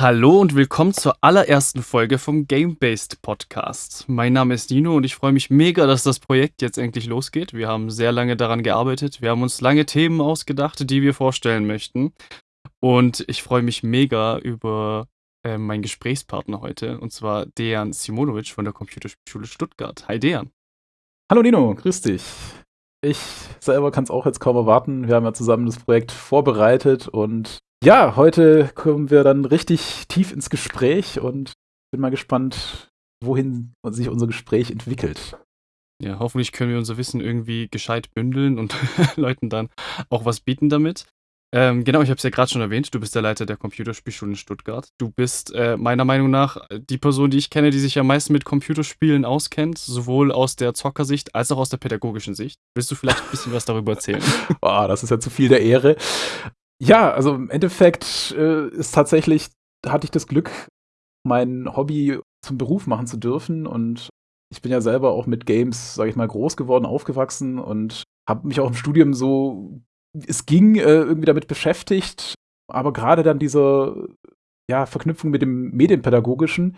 Hallo und willkommen zur allerersten Folge vom Game-Based Podcast. Mein Name ist Dino und ich freue mich mega, dass das Projekt jetzt endlich losgeht. Wir haben sehr lange daran gearbeitet. Wir haben uns lange Themen ausgedacht, die wir vorstellen möchten. Und ich freue mich mega über äh, meinen Gesprächspartner heute, und zwar Dejan Simonovic von der Computerschule Stuttgart. Hi Dejan. Hallo Dino, grüß dich. Ich selber kann es auch jetzt kaum erwarten. Wir haben ja zusammen das Projekt vorbereitet und ja, heute kommen wir dann richtig tief ins Gespräch und bin mal gespannt, wohin sich unser Gespräch entwickelt. Ja, hoffentlich können wir unser Wissen irgendwie gescheit bündeln und Leuten dann auch was bieten damit. Ähm, genau, ich habe es ja gerade schon erwähnt, du bist der Leiter der Computerspielschule in Stuttgart. Du bist äh, meiner Meinung nach die Person, die ich kenne, die sich am meisten mit Computerspielen auskennt, sowohl aus der Zockersicht als auch aus der pädagogischen Sicht. Willst du vielleicht ein bisschen was darüber erzählen? Boah, das ist ja zu viel der Ehre. Ja, also im Endeffekt äh, ist tatsächlich, hatte ich das Glück, mein Hobby zum Beruf machen zu dürfen. Und ich bin ja selber auch mit Games, sage ich mal, groß geworden, aufgewachsen und habe mich auch im Studium so, es ging, äh, irgendwie damit beschäftigt, aber gerade dann diese ja, Verknüpfung mit dem Medienpädagogischen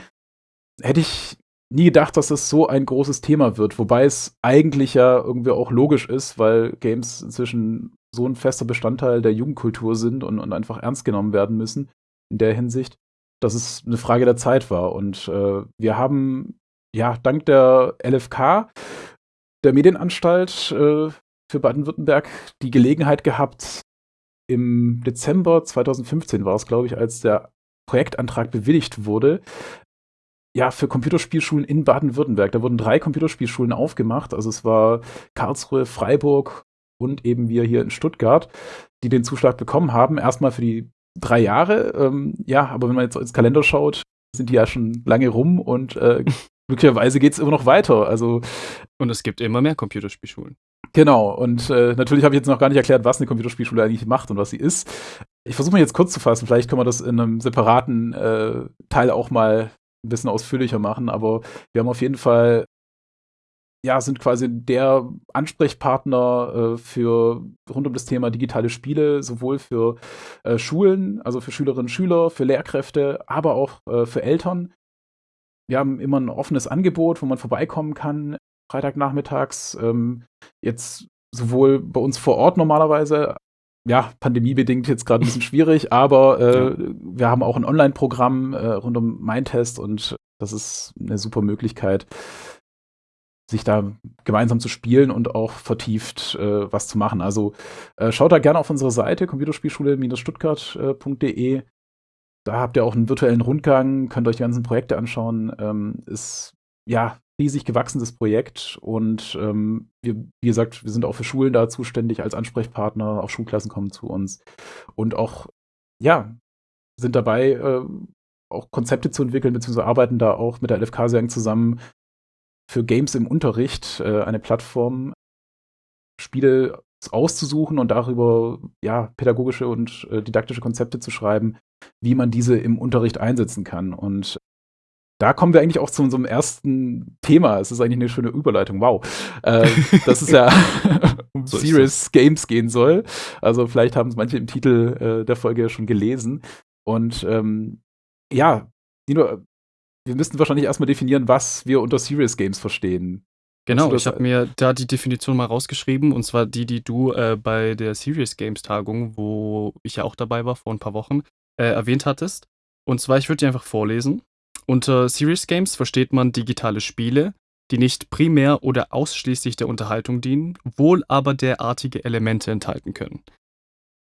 hätte ich nie gedacht, dass das so ein großes Thema wird, wobei es eigentlich ja irgendwie auch logisch ist, weil Games inzwischen so ein fester Bestandteil der Jugendkultur sind und, und einfach ernst genommen werden müssen in der Hinsicht, dass es eine Frage der Zeit war. Und äh, wir haben ja dank der LFK, der Medienanstalt äh, für Baden-Württemberg, die Gelegenheit gehabt, im Dezember 2015 war es, glaube ich, als der Projektantrag bewilligt wurde, ja, für Computerspielschulen in Baden-Württemberg. Da wurden drei Computerspielschulen aufgemacht. Also es war Karlsruhe, Freiburg und eben wir hier in Stuttgart, die den Zuschlag bekommen haben. Erstmal für die drei Jahre. Ähm, ja, aber wenn man jetzt ins Kalender schaut, sind die ja schon lange rum und äh, glücklicherweise geht es immer noch weiter. Also, und es gibt immer mehr Computerspielschulen. Genau, und äh, natürlich habe ich jetzt noch gar nicht erklärt, was eine Computerspielschule eigentlich macht und was sie ist. Ich versuche mal jetzt kurz zu fassen, vielleicht können wir das in einem separaten äh, Teil auch mal ein bisschen ausführlicher machen, aber wir haben auf jeden Fall ja, sind quasi der Ansprechpartner äh, für rund um das Thema digitale Spiele, sowohl für äh, Schulen, also für Schülerinnen und Schüler, für Lehrkräfte, aber auch äh, für Eltern. Wir haben immer ein offenes Angebot, wo man vorbeikommen kann, Freitagnachmittags. Ähm, jetzt sowohl bei uns vor Ort normalerweise, ja, pandemiebedingt jetzt gerade ein bisschen schwierig, aber äh, ja. wir haben auch ein Online-Programm äh, rund um Mindtest und das ist eine super Möglichkeit, sich da gemeinsam zu spielen und auch vertieft äh, was zu machen. Also äh, schaut da gerne auf unsere Seite computerspielschule-stuttgart.de. Da habt ihr auch einen virtuellen Rundgang, könnt euch die ganzen Projekte anschauen. Ähm, ist ja riesig gewachsenes Projekt und ähm, wir, wie gesagt, wir sind auch für Schulen da zuständig als Ansprechpartner. Auch Schulklassen kommen zu uns und auch ja sind dabei äh, auch Konzepte zu entwickeln, beziehungsweise arbeiten da auch mit der LFK sehr eng zusammen, für Games im Unterricht äh, eine Plattform, Spiele auszusuchen und darüber ja pädagogische und äh, didaktische Konzepte zu schreiben, wie man diese im Unterricht einsetzen kann. Und da kommen wir eigentlich auch zu unserem ersten Thema. Es ist eigentlich eine schöne Überleitung. Wow. Äh, das ist ja um so Serious Games gehen soll. Also vielleicht haben es manche im Titel äh, der Folge schon gelesen. Und ähm, ja, Nino, wir müssten wahrscheinlich erstmal definieren, was wir unter Serious Games verstehen. Genau, ich habe mir da die Definition mal rausgeschrieben, und zwar die, die du äh, bei der Serious Games Tagung, wo ich ja auch dabei war vor ein paar Wochen, äh, erwähnt hattest. Und zwar, ich würde die einfach vorlesen. Unter Serious Games versteht man digitale Spiele, die nicht primär oder ausschließlich der Unterhaltung dienen, wohl aber derartige Elemente enthalten können.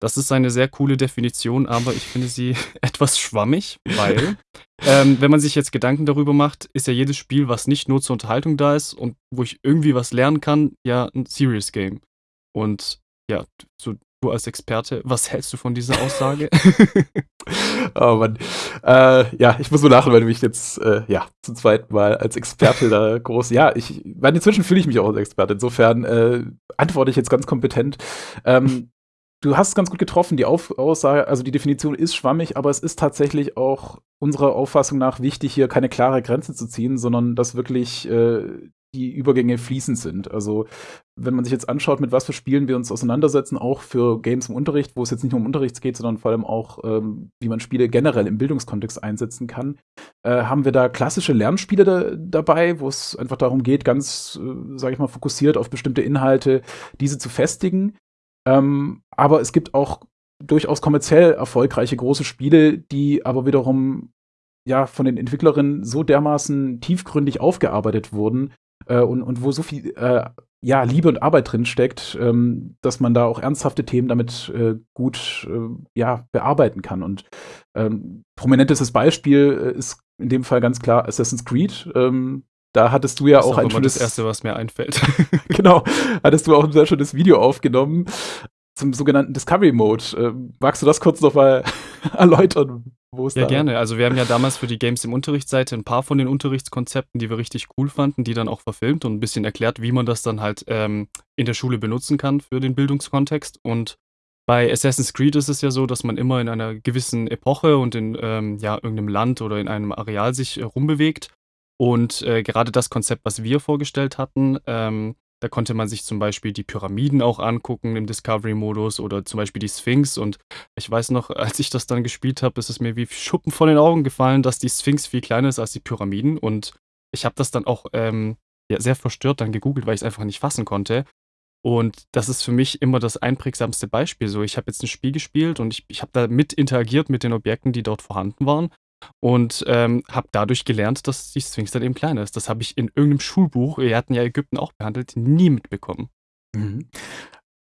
Das ist eine sehr coole Definition, aber ich finde sie etwas schwammig, weil, ähm, wenn man sich jetzt Gedanken darüber macht, ist ja jedes Spiel, was nicht nur zur Unterhaltung da ist und wo ich irgendwie was lernen kann, ja ein Serious Game. Und ja, so du als Experte, was hältst du von dieser Aussage? oh Mann. Äh, ja, ich muss so lachen, weil du mich jetzt, äh, ja, zum zweiten Mal als Experte da groß. Ja, ich, weil inzwischen fühle ich mich auch als Experte. Insofern äh, antworte ich jetzt ganz kompetent. Ähm, du hast es ganz gut getroffen. Die Auf Aussage, also die Definition ist schwammig, aber es ist tatsächlich auch unserer Auffassung nach wichtig, hier keine klare Grenze zu ziehen, sondern dass wirklich äh, die Übergänge fließend sind. Also wenn man sich jetzt anschaut, mit was für Spielen wir uns auseinandersetzen, auch für Games im Unterricht, wo es jetzt nicht nur um Unterricht geht, sondern vor allem auch, ähm, wie man Spiele generell im Bildungskontext einsetzen kann, äh, haben wir da klassische Lernspiele da, dabei, wo es einfach darum geht, ganz, äh, sage ich mal, fokussiert auf bestimmte Inhalte, diese zu festigen. Ähm, aber es gibt auch durchaus kommerziell erfolgreiche große Spiele, die aber wiederum ja von den Entwicklerinnen so dermaßen tiefgründig aufgearbeitet wurden, äh, und, und wo so viel äh, ja, Liebe und Arbeit drin steckt, ähm, dass man da auch ernsthafte Themen damit äh, gut äh, ja, bearbeiten kann. Und ähm, prominentestes Beispiel äh, ist in dem Fall ganz klar Assassin's Creed. Ähm, da hattest du ja das auch, ein schönes. Das erste, was mir einfällt. genau, hattest du auch ein sehr schönes Video aufgenommen zum sogenannten Discovery Mode. Äh, magst du das kurz nochmal erläutern? Wo ja, da gerne. Also wir haben ja damals für die Games im Unterrichtsseite ein paar von den Unterrichtskonzepten, die wir richtig cool fanden, die dann auch verfilmt und ein bisschen erklärt, wie man das dann halt ähm, in der Schule benutzen kann für den Bildungskontext. Und bei Assassin's Creed ist es ja so, dass man immer in einer gewissen Epoche und in ähm, ja, irgendeinem Land oder in einem Areal sich äh, rumbewegt. Und äh, gerade das Konzept, was wir vorgestellt hatten, ähm, da konnte man sich zum Beispiel die Pyramiden auch angucken im Discovery-Modus oder zum Beispiel die Sphinx. Und ich weiß noch, als ich das dann gespielt habe, ist es mir wie Schuppen von den Augen gefallen, dass die Sphinx viel kleiner ist als die Pyramiden. Und ich habe das dann auch ähm, ja, sehr verstört dann gegoogelt, weil ich es einfach nicht fassen konnte. Und das ist für mich immer das einprägsamste Beispiel. So, ich habe jetzt ein Spiel gespielt und ich, ich habe da mit interagiert mit den Objekten, die dort vorhanden waren und ähm, habe dadurch gelernt, dass die Sphinx dann eben kleiner ist. Das habe ich in irgendeinem Schulbuch, wir hatten ja Ägypten auch behandelt, nie mitbekommen. Mhm.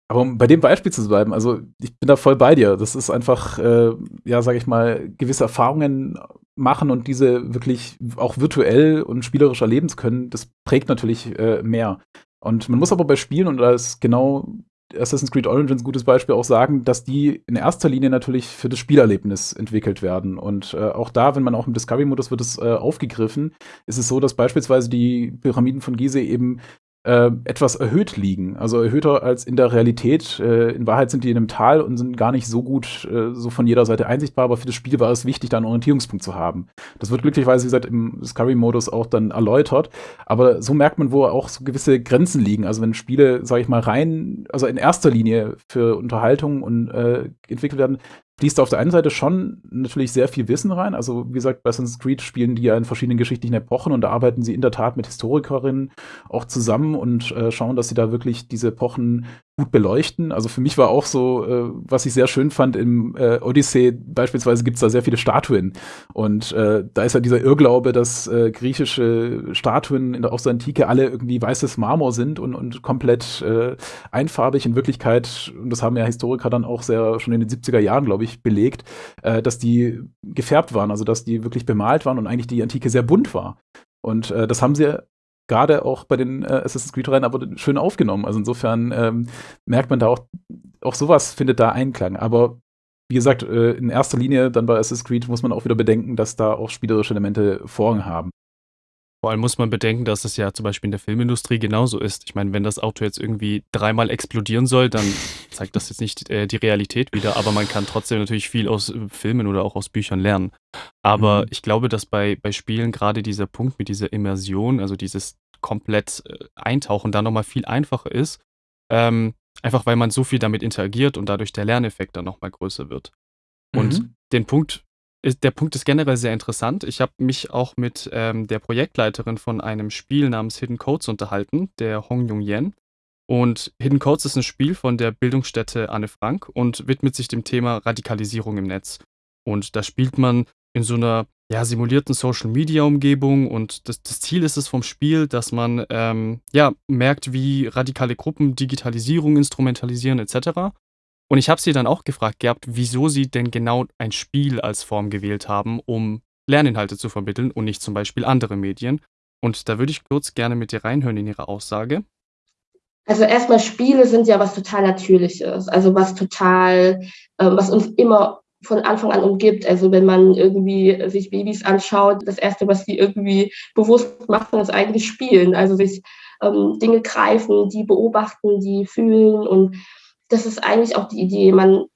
Aber um bei dem Beispiel zu bleiben, also ich bin da voll bei dir. Das ist einfach, äh, ja, sage ich mal, gewisse Erfahrungen machen und diese wirklich auch virtuell und spielerisch erleben zu können, das prägt natürlich äh, mehr. Und man muss aber bei Spielen, und da ist genau Assassin's Creed Origins gutes Beispiel auch sagen, dass die in erster Linie natürlich für das Spielerlebnis entwickelt werden. Und äh, auch da, wenn man auch im Discovery-Modus wird es äh, aufgegriffen, ist es so, dass beispielsweise die Pyramiden von Gizeh eben äh, etwas erhöht liegen. Also erhöhter als in der Realität. Äh, in Wahrheit sind die in einem Tal und sind gar nicht so gut äh, so von jeder Seite einsichtbar, aber für das Spiel war es wichtig, da einen Orientierungspunkt zu haben. Das wird glücklicherweise, wie gesagt, im Discovery-Modus auch dann erläutert. Aber so merkt man, wo auch so gewisse Grenzen liegen. Also wenn Spiele, sage ich mal, rein, also in erster Linie für Unterhaltung und äh, entwickelt werden, fließt auf der einen Seite schon natürlich sehr viel Wissen rein. Also, wie gesagt, bei Assassin's Creed spielen die ja in verschiedenen geschichtlichen Epochen und da arbeiten sie in der Tat mit Historikerinnen auch zusammen und äh, schauen, dass sie da wirklich diese Epochen gut beleuchten. Also für mich war auch so, äh, was ich sehr schön fand, im äh, Odyssee beispielsweise gibt es da sehr viele Statuen. Und äh, da ist ja dieser Irrglaube, dass äh, griechische Statuen in der, aus der Antike alle irgendwie weißes Marmor sind und, und komplett äh, einfarbig. In Wirklichkeit, und das haben ja Historiker dann auch sehr schon in den 70er Jahren, glaube ich, belegt, äh, dass die gefärbt waren, also dass die wirklich bemalt waren und eigentlich die Antike sehr bunt war. Und äh, das haben sie gerade auch bei den äh, Assassin's Creed-Reihen aber schön aufgenommen. Also insofern ähm, merkt man da auch, auch sowas findet da Einklang. Aber wie gesagt, äh, in erster Linie dann bei Assassin's Creed muss man auch wieder bedenken, dass da auch spielerische Elemente Vorrang haben. Vor allem muss man bedenken, dass es ja zum Beispiel in der Filmindustrie genauso ist. Ich meine, wenn das Auto jetzt irgendwie dreimal explodieren soll, dann zeigt das jetzt nicht äh, die Realität wieder, aber man kann trotzdem natürlich viel aus äh, Filmen oder auch aus Büchern lernen. Aber mhm. ich glaube, dass bei, bei Spielen gerade dieser Punkt mit dieser Immersion, also dieses komplett äh, Eintauchen, da nochmal viel einfacher ist. Ähm, einfach weil man so viel damit interagiert und dadurch der Lerneffekt dann nochmal größer wird. Und mhm. den Punkt der Punkt ist generell sehr interessant. Ich habe mich auch mit ähm, der Projektleiterin von einem Spiel namens Hidden Codes unterhalten, der Hong Jung Yen. Und Hidden Codes ist ein Spiel von der Bildungsstätte Anne Frank und widmet sich dem Thema Radikalisierung im Netz. Und da spielt man in so einer ja, simulierten Social-Media-Umgebung und das, das, Ziel ist es vom Spiel, dass man ähm, ja, merkt, wie radikale Gruppen Digitalisierung instrumentalisieren etc. Und ich habe sie dann auch gefragt gehabt, wieso sie denn genau ein Spiel als Form gewählt haben, um Lerninhalte zu vermitteln und nicht zum Beispiel andere Medien. Und da würde ich kurz gerne mit dir reinhören in ihre Aussage. Also erstmal Spiele sind ja was total Natürliches, also was total, äh, was uns immer von Anfang an umgibt. Also wenn man irgendwie sich Babys anschaut, das Erste, was sie irgendwie bewusst machen, ist eigentlich spielen. Also sich ähm, Dinge greifen, die beobachten, die fühlen und das ist eigentlich auch die Idee. Man,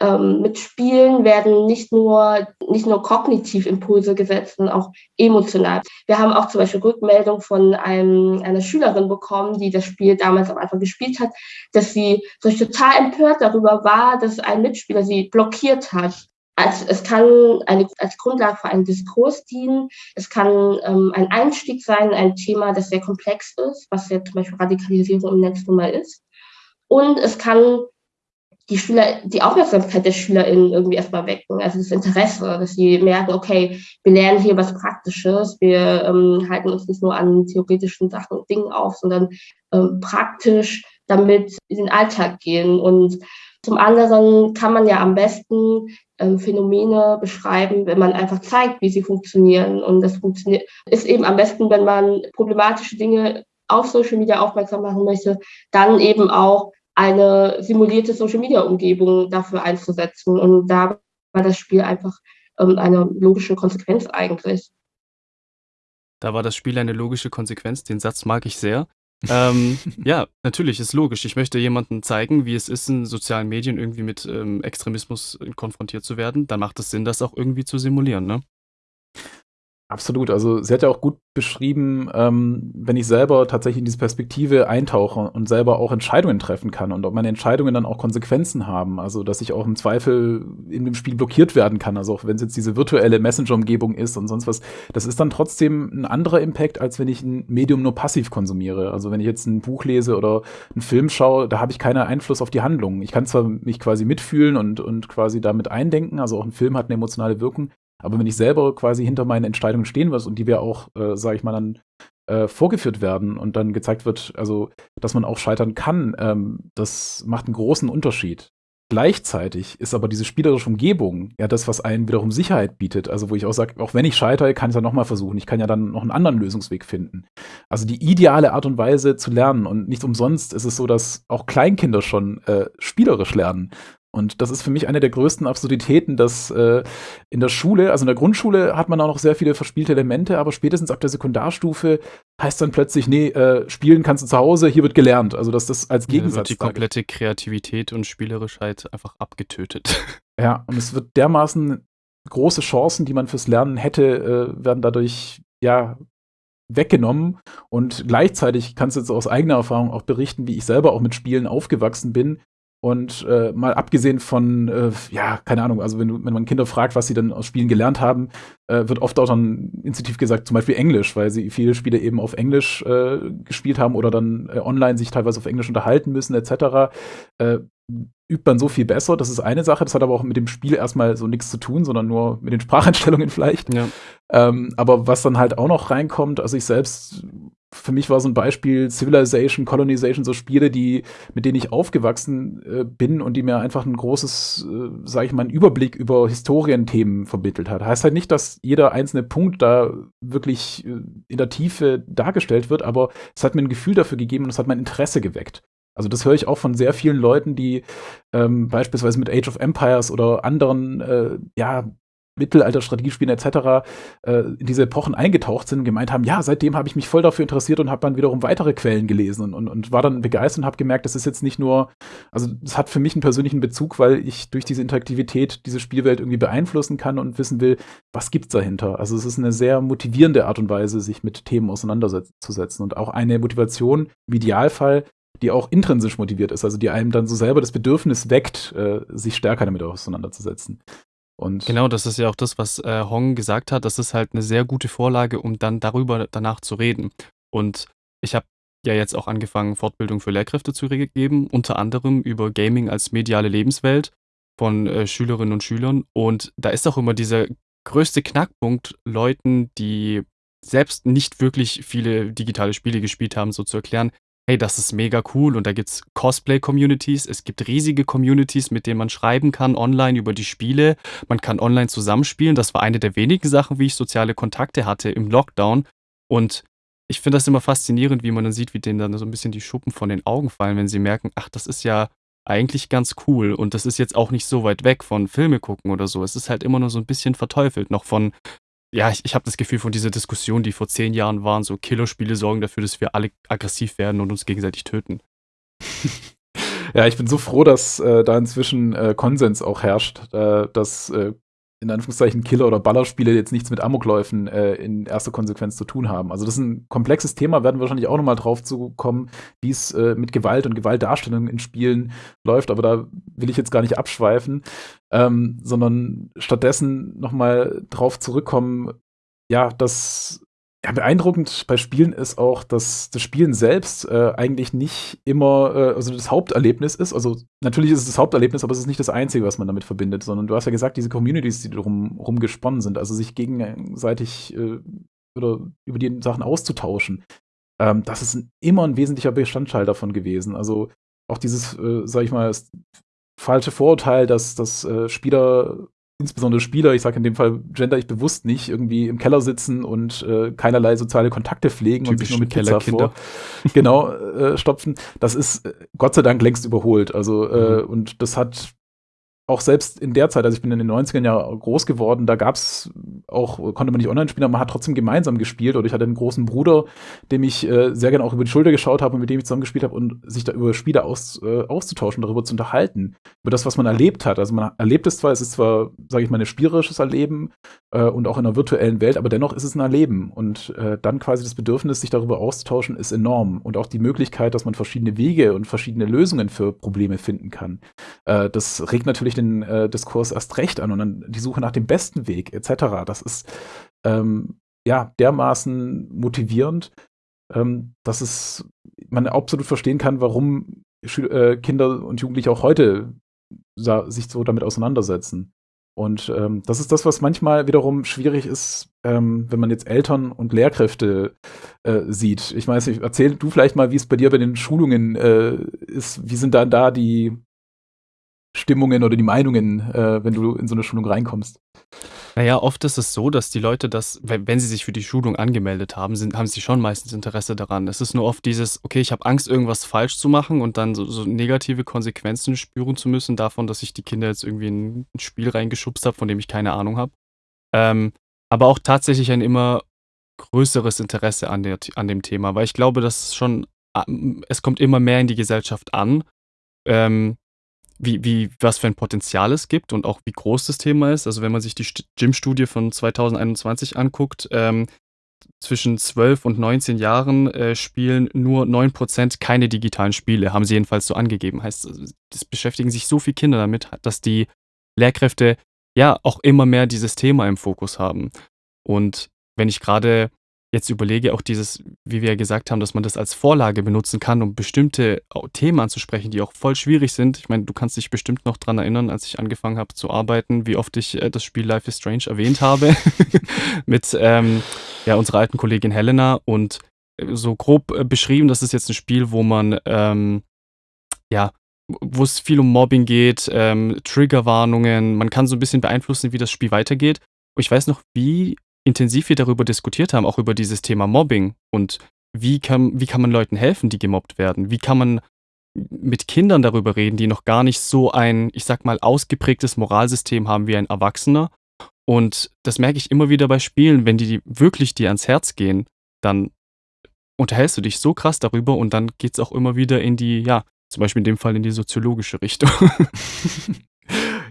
ähm, mit Spielen werden nicht nur, nicht nur kognitiv Impulse gesetzt, sondern auch emotional. Wir haben auch zum Beispiel Rückmeldung von einem, einer Schülerin bekommen, die das Spiel damals am Anfang gespielt hat, dass sie so total empört darüber war, dass ein Mitspieler sie blockiert hat. Also es kann eine, als Grundlage für einen Diskurs dienen. Es kann ähm, ein Einstieg sein, ein Thema, das sehr komplex ist, was ja zum Beispiel Radikalisierung im Netz nun mal ist. Und es kann die Schüler, die Aufmerksamkeit der SchülerInnen irgendwie erstmal wecken, also das Interesse, dass sie merken, okay, wir lernen hier was Praktisches, wir ähm, halten uns nicht nur an theoretischen Sachen und Dingen auf, sondern ähm, praktisch damit in den Alltag gehen. Und zum anderen kann man ja am besten ähm, Phänomene beschreiben, wenn man einfach zeigt, wie sie funktionieren. Und das funktioniert, ist eben am besten, wenn man problematische Dinge auf Social Media aufmerksam machen möchte, dann eben auch eine simulierte Social-Media-Umgebung dafür einzusetzen. Und da war das Spiel einfach ähm, eine logische Konsequenz eigentlich. Da war das Spiel eine logische Konsequenz. Den Satz mag ich sehr. ähm, ja, natürlich, ist logisch. Ich möchte jemandem zeigen, wie es ist, in sozialen Medien irgendwie mit ähm, Extremismus konfrontiert zu werden. Dann macht es Sinn, das auch irgendwie zu simulieren, ne? Absolut. Also sie hat ja auch gut beschrieben, ähm, wenn ich selber tatsächlich in diese Perspektive eintauche und selber auch Entscheidungen treffen kann und ob meine Entscheidungen dann auch Konsequenzen haben. Also dass ich auch im Zweifel in dem Spiel blockiert werden kann. Also auch wenn es jetzt diese virtuelle Messenger-Umgebung ist und sonst was, das ist dann trotzdem ein anderer Impact, als wenn ich ein Medium nur passiv konsumiere. Also wenn ich jetzt ein Buch lese oder einen Film schaue, da habe ich keinen Einfluss auf die Handlung. Ich kann zwar mich quasi mitfühlen und, und quasi damit eindenken, also auch ein Film hat eine emotionale Wirkung, aber wenn ich selber quasi hinter meinen Entscheidungen stehen muss und die wir auch, äh, sage ich mal, dann äh, vorgeführt werden und dann gezeigt wird, also dass man auch scheitern kann, ähm, das macht einen großen Unterschied. Gleichzeitig ist aber diese spielerische Umgebung ja das, was einen wiederum Sicherheit bietet. Also wo ich auch sage, auch wenn ich scheitere, kann ich es ja nochmal versuchen. Ich kann ja dann noch einen anderen Lösungsweg finden. Also die ideale Art und Weise zu lernen. Und nicht umsonst ist es so, dass auch Kleinkinder schon äh, spielerisch lernen. Und das ist für mich eine der größten Absurditäten, dass äh, in der Schule, also in der Grundschule hat man auch noch sehr viele verspielte Elemente, aber spätestens ab der Sekundarstufe heißt dann plötzlich, nee, äh, spielen kannst du zu Hause, hier wird gelernt. Also dass das als Gegensatz. Ja, wird die komplette Kreativität und Spielerischheit einfach abgetötet. Ja, und es wird dermaßen große Chancen, die man fürs Lernen hätte, äh, werden dadurch ja weggenommen. Und gleichzeitig kannst du jetzt aus eigener Erfahrung auch berichten, wie ich selber auch mit Spielen aufgewachsen bin und äh, mal abgesehen von, äh, ja, keine Ahnung, also wenn, du, wenn man Kinder fragt, was sie dann aus Spielen gelernt haben, äh, wird oft auch dann instinktiv gesagt, zum Beispiel Englisch, weil sie viele Spiele eben auf Englisch äh, gespielt haben oder dann äh, online sich teilweise auf Englisch unterhalten müssen, etc. Äh, übt man so viel besser. Das ist eine Sache. Das hat aber auch mit dem Spiel erstmal so nichts zu tun, sondern nur mit den Spracheinstellungen vielleicht. Ja. Ähm, aber was dann halt auch noch reinkommt, also ich selbst für mich war so ein Beispiel Civilization, Colonization, so Spiele, die, mit denen ich aufgewachsen äh, bin und die mir einfach ein großes, äh, sage ich mal, einen Überblick über Historienthemen vermittelt hat. Heißt halt nicht, dass jeder einzelne Punkt da wirklich äh, in der Tiefe dargestellt wird, aber es hat mir ein Gefühl dafür gegeben und es hat mein Interesse geweckt. Also das höre ich auch von sehr vielen Leuten, die ähm, beispielsweise mit Age of Empires oder anderen äh, ja, Mittelalter-Strategiespielen etc. Äh, in diese Epochen eingetaucht sind und gemeint haben, ja, seitdem habe ich mich voll dafür interessiert und habe dann wiederum weitere Quellen gelesen und, und, war dann begeistert und habe gemerkt, das ist jetzt nicht nur, also es hat für mich einen persönlichen Bezug, weil ich durch diese Interaktivität diese Spielwelt irgendwie beeinflussen kann und wissen will, was gibt's dahinter. Also es ist eine sehr motivierende Art und Weise, sich mit Themen auseinanderzusetzen und auch eine Motivation im Idealfall, die auch intrinsisch motiviert ist, also die einem dann so selber das Bedürfnis weckt, äh, sich stärker damit auseinanderzusetzen. Und genau, das ist ja auch das, was äh, Hong gesagt hat. Das ist halt eine sehr gute Vorlage, um dann darüber danach zu reden. Und ich habe ja jetzt auch angefangen, Fortbildung für Lehrkräfte zu geben, unter anderem über Gaming als mediale Lebenswelt von äh, Schülerinnen und Schülern. Und da ist auch immer dieser größte Knackpunkt, Leuten, die selbst nicht wirklich viele digitale Spiele gespielt haben, so zu erklären, hey, das ist mega cool. Und da gibt es Cosplay-Communities, es gibt riesige Communities, mit denen man schreiben kann online über die Spiele, man kann online zusammenspielen. Das war eine der wenigen Sachen, wie ich soziale Kontakte hatte im Lockdown. Und ich finde das immer faszinierend, wie man dann sieht, wie denen dann so ein bisschen die Schuppen von den Augen fallen, wenn sie merken, ach, das ist ja eigentlich ganz cool. Und das ist jetzt auch nicht so weit weg von Filme gucken oder so. Es ist halt immer nur so ein bisschen verteufelt noch von ja, ich, ich habe das Gefühl von dieser Diskussion, die vor zehn Jahren waren, so Killerspiele sorgen dafür, dass wir alle aggressiv werden und uns gegenseitig töten. Ja, ich bin so froh, dass äh, da inzwischen äh, Konsens auch herrscht, äh, dass äh, in Anführungszeichen Killer- oder Ballerspiele jetzt nichts mit Amokläufen äh, in erster Konsequenz zu tun haben. Also das ist ein komplexes Thema, werden wir wahrscheinlich auch nochmal drauf zu kommen, wie es äh, mit Gewalt und Gewaltdarstellung in Spielen läuft, aber da will ich jetzt gar nicht abschweifen, ähm, sondern stattdessen nochmal drauf zurückkommen, ja, dass ja, beeindruckend bei Spielen ist auch, dass das Spielen selbst äh, eigentlich nicht immer äh, also das Haupterlebnis ist. Also natürlich ist es das Haupterlebnis, aber es ist nicht das Einzige, was man damit verbindet, sondern du hast ja gesagt, diese Communities, die drum rumgesponnen sind, also sich gegenseitig äh, oder über die Sachen auszutauschen, ähm, das ist immer ein wesentlicher Bestandteil davon gewesen. Also auch dieses, äh, sag ich mal, falsche Vorurteil, dass, dass äh, Spieler insbesondere Spieler, ich sage in dem Fall gender ich bewusst nicht, irgendwie im Keller sitzen und äh, keinerlei soziale Kontakte pflegen Typisch und sich nur mit Pizza vor genau äh, stopfen. Das ist äh, Gott sei Dank längst überholt. Also äh, mhm. und das hat auch selbst in der Zeit, also ich bin in den 90ern ja groß geworden, da gab es auch, konnte man nicht online spielen, aber man hat trotzdem gemeinsam gespielt. Oder ich hatte einen großen Bruder, dem ich äh, sehr gerne auch über die Schulter geschaut habe und mit dem ich zusammen gespielt habe und sich da über Spiele aus, äh, auszutauschen, darüber zu unterhalten, über das, was man erlebt hat. Also man erlebt es zwar, es ist zwar, sage ich mal, ein spielerisches Erleben äh, und auch in einer virtuellen Welt, aber dennoch ist es ein Erleben. Und äh, dann quasi das Bedürfnis, sich darüber auszutauschen, ist enorm. Und auch die Möglichkeit, dass man verschiedene Wege und verschiedene Lösungen für Probleme finden kann. Äh, das regt natürlich den äh, Diskurs erst recht an und dann die Suche nach dem besten Weg etc. Das ist ähm, ja dermaßen motivierend, ähm, dass es man absolut verstehen kann, warum Schü äh, Kinder und Jugendliche auch heute sich so damit auseinandersetzen. Und ähm, das ist das, was manchmal wiederum schwierig ist, ähm, wenn man jetzt Eltern und Lehrkräfte äh, sieht. Ich weiß nicht, erzähl du vielleicht mal, wie es bei dir bei den Schulungen äh, ist. Wie sind dann da die, Stimmungen oder die Meinungen, äh, wenn du in so eine Schulung reinkommst? Naja, oft ist es so, dass die Leute das, wenn sie sich für die Schulung angemeldet haben, sind, haben sie schon meistens Interesse daran. Es ist nur oft dieses, okay, ich habe Angst, irgendwas falsch zu machen und dann so, so, negative Konsequenzen spüren zu müssen davon, dass ich die Kinder jetzt irgendwie in ein Spiel reingeschubst habe, von dem ich keine Ahnung habe. Ähm, aber auch tatsächlich ein immer größeres Interesse an, der, an dem Thema, weil ich glaube, dass schon, ähm, es kommt immer mehr in die Gesellschaft an. Ähm, wie, wie, was für ein Potenzial es gibt und auch wie groß das Thema ist. Also wenn man sich die Gym-Studie von 2021 anguckt, ähm, zwischen 12 und 19 Jahren äh, spielen nur 9% keine digitalen Spiele, haben sie jedenfalls so angegeben. Heißt, es beschäftigen sich so viele Kinder damit, dass die Lehrkräfte ja auch immer mehr dieses Thema im Fokus haben. Und wenn ich gerade jetzt überlege, auch dieses, wie wir ja gesagt haben, dass man das als Vorlage benutzen kann, um bestimmte Themen anzusprechen, die auch voll schwierig sind. Ich meine, du kannst dich bestimmt noch daran erinnern, als ich angefangen habe zu arbeiten, wie oft ich äh, das Spiel Life is Strange erwähnt habe mit ähm, ja, unserer alten Kollegin Helena und äh, so grob äh, beschrieben, das ist jetzt ein Spiel, wo man ähm, ja, wo es viel um Mobbing geht, ähm, Triggerwarnungen, man kann so ein bisschen beeinflussen, wie das Spiel weitergeht. Ich weiß noch, wie intensiv wir darüber diskutiert haben, auch über dieses Thema Mobbing und wie kann, wie kann man Leuten helfen, die gemobbt werden? Wie kann man mit Kindern darüber reden, die noch gar nicht so ein, ich sag mal, ausgeprägtes Moralsystem haben wie ein Erwachsener? Und das merke ich immer wieder bei Spielen, wenn die wirklich dir ans Herz gehen, dann unterhältst du dich so krass darüber und dann geht es auch immer wieder in die, ja, zum Beispiel in dem Fall in die soziologische Richtung.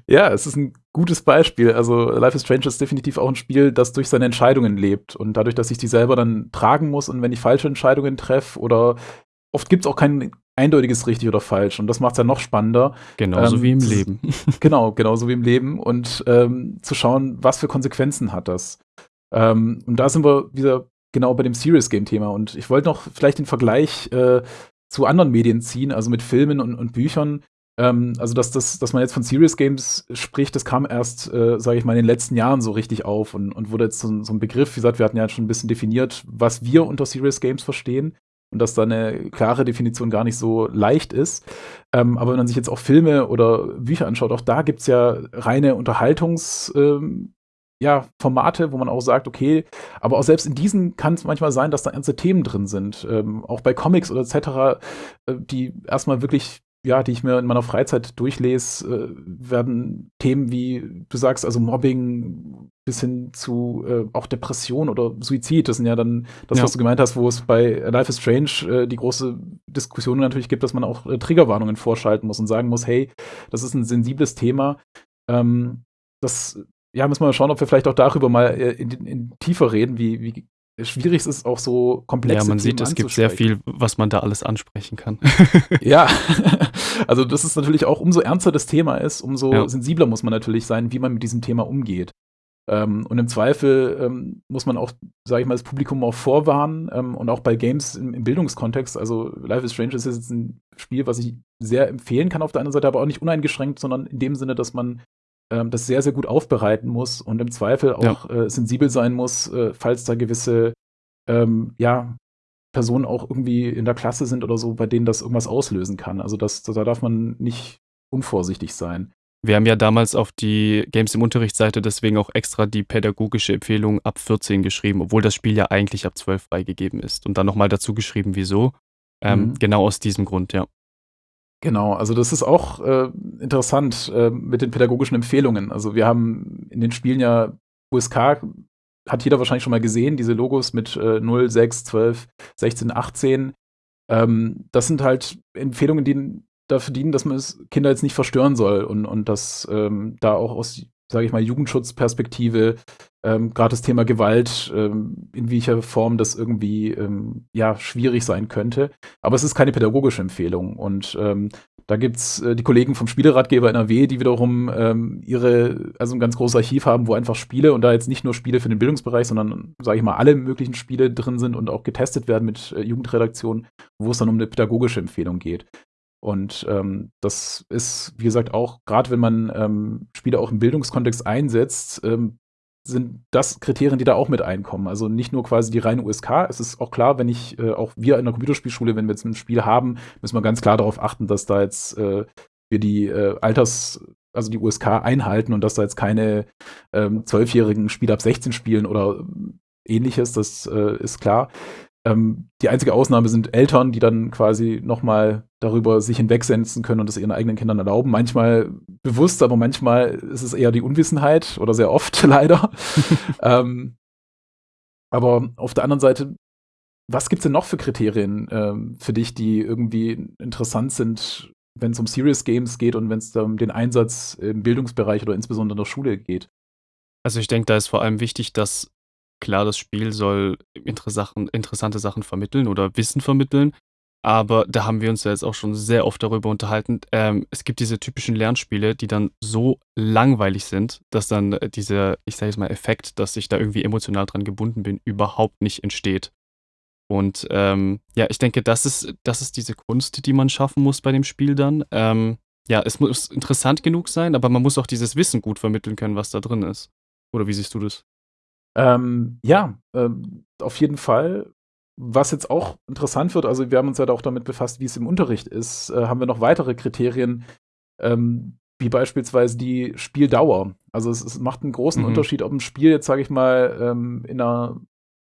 Ja, es ist ein gutes Beispiel. Also Life is Strange ist definitiv auch ein Spiel, das durch seine Entscheidungen lebt. Und dadurch, dass ich die selber dann tragen muss und wenn ich falsche Entscheidungen treffe oder oft gibt es auch kein eindeutiges richtig oder falsch. Und das macht es ja noch spannender. Genauso ähm, wie im Leben. genau, genauso wie im Leben. Und ähm, zu schauen, was für Konsequenzen hat das. Ähm, und da sind wir wieder genau bei dem Serious Game-Thema. Und ich wollte noch vielleicht den Vergleich äh, zu anderen Medien ziehen, also mit Filmen und, und Büchern. Ähm, also, dass, das, dass man jetzt von Serious Games spricht, das kam erst, äh, sage ich mal, in den letzten Jahren so richtig auf und, und wurde jetzt so, so, ein Begriff. Wie gesagt, wir hatten ja schon ein bisschen definiert, was wir unter Serious Games verstehen und dass da eine klare Definition gar nicht so leicht ist. Ähm, aber wenn man sich jetzt auch Filme oder Bücher anschaut, auch da gibt es ja reine Unterhaltungs- ähm, ja, wo man auch sagt, okay, aber auch selbst in diesen kann es manchmal sein, dass da ernste Themen drin sind. Ähm, auch bei Comics oder etc., äh, die erstmal wirklich ja, die ich mir in meiner Freizeit durchlese, äh, werden Themen wie, du sagst, also Mobbing bis hin zu äh, auch Depression oder Suizid. Das sind ja dann das, ja. was du gemeint hast, wo es bei Life is Strange äh, die große Diskussion natürlich gibt, dass man auch äh, Triggerwarnungen vorschalten muss und sagen muss, hey, das ist ein sensibles Thema. Ähm, das ja, müssen wir mal schauen, ob wir vielleicht auch darüber mal äh, in, in tiefer reden, wie, wie schwierig es ist, auch so komplexe Ja, man Themen sieht, es gibt sehr viel, was man da alles ansprechen kann. ja, also dass es natürlich auch umso ernster das Thema ist, umso ja. sensibler muss man natürlich sein, wie man mit diesem Thema umgeht. Ähm, und im Zweifel ähm, muss man auch, sage ich mal, das Publikum auch vorwarnen ähm, und auch bei Games im, im, Bildungskontext. Also Life is Strange ist jetzt ein Spiel, was ich sehr empfehlen kann auf der einen Seite, aber auch nicht uneingeschränkt, sondern in dem Sinne, dass man ähm, das sehr, sehr gut aufbereiten muss und im Zweifel auch ja. äh, sensibel sein muss, äh, falls da gewisse ähm, ja, Personen auch irgendwie in der Klasse sind oder so, bei denen das irgendwas auslösen kann. Also das, da darf man nicht unvorsichtig sein. Wir haben ja damals auf die Games im Unterrichtsseite deswegen auch extra die pädagogische Empfehlung ab 14 geschrieben, obwohl das Spiel ja eigentlich ab 12 freigegeben ist. Und dann nochmal dazu geschrieben, wieso. Ähm, mhm. Genau aus diesem Grund, ja. Genau, also das ist auch äh, interessant äh, mit den pädagogischen Empfehlungen. Also wir haben in den Spielen ja USK, hat jeder wahrscheinlich schon mal gesehen, diese Logos mit äh, 0, 6, 12, 16, 18. Ähm, das sind halt Empfehlungen, die dafür dienen, dass man es Kinder jetzt nicht verstören soll und, und dass ähm, da auch aus sage ich mal, Jugendschutzperspektive, ähm, gerade das Thema Gewalt, ähm, in welcher Form das irgendwie ähm, ja schwierig sein könnte. Aber es ist keine pädagogische Empfehlung. Und ähm, da gibt's äh, die Kollegen vom Spieleratgeber NRW, die wiederum ähm, ihre, also ein ganz großes Archiv haben, wo einfach Spiele und da jetzt nicht nur Spiele für den Bildungsbereich, sondern, sage ich mal, alle möglichen Spiele drin sind und auch getestet werden mit äh, Jugendredaktionen, wo es dann um eine pädagogische Empfehlung geht. Und ähm, das ist, wie gesagt, auch, gerade wenn man ähm, Spiele auch im Bildungskontext einsetzt, ähm, sind das Kriterien, die da auch mit einkommen. Also nicht nur quasi die reine USK. Es ist auch klar, wenn ich, äh, auch wir in der Computerspielschule, wenn wir jetzt ein Spiel haben, müssen wir ganz klar darauf achten, dass da jetzt äh, wir die äh, Alters, also die USK einhalten und dass da jetzt keine ähm, zwölfjährigen Spieler ab 16 spielen oder ähnliches, das äh, ist klar. Ähm, die einzige Ausnahme sind Eltern, die dann quasi nochmal darüber sich hinwegsetzen können und das ihren eigenen Kindern erlauben. Manchmal bewusst, aber manchmal ist es eher die Unwissenheit oder sehr oft leider. ähm, aber auf der anderen Seite, was gibt es denn noch für Kriterien ähm, für dich, die irgendwie interessant sind, wenn es um Serious Games geht und wenn es um den Einsatz im Bildungsbereich oder insbesondere in der Schule geht? Also ich denke, da ist vor allem wichtig, dass Klar, das Spiel soll interessante Sachen vermitteln oder Wissen vermitteln, aber da haben wir uns ja jetzt auch schon sehr oft darüber unterhalten. Ähm, es gibt diese typischen Lernspiele, die dann so langweilig sind, dass dann äh, dieser, ich sage jetzt mal, Effekt, dass ich da irgendwie emotional dran gebunden bin, überhaupt nicht entsteht. Und ähm, ja, ich denke, das ist, das ist diese Kunst, die man schaffen muss bei dem Spiel dann. Ähm, ja, es muss interessant genug sein, aber man muss auch dieses Wissen gut vermitteln können, was da drin ist. Oder wie siehst du das? Ähm, ja, ähm, auf jeden Fall. Was jetzt auch interessant wird, also wir haben uns ja auch damit befasst, wie es im Unterricht ist, äh, haben wir noch weitere Kriterien, ähm, wie beispielsweise die Spieldauer. Also es, es macht einen großen mhm. Unterschied, ob ein Spiel jetzt, sage ich mal, ähm, in einer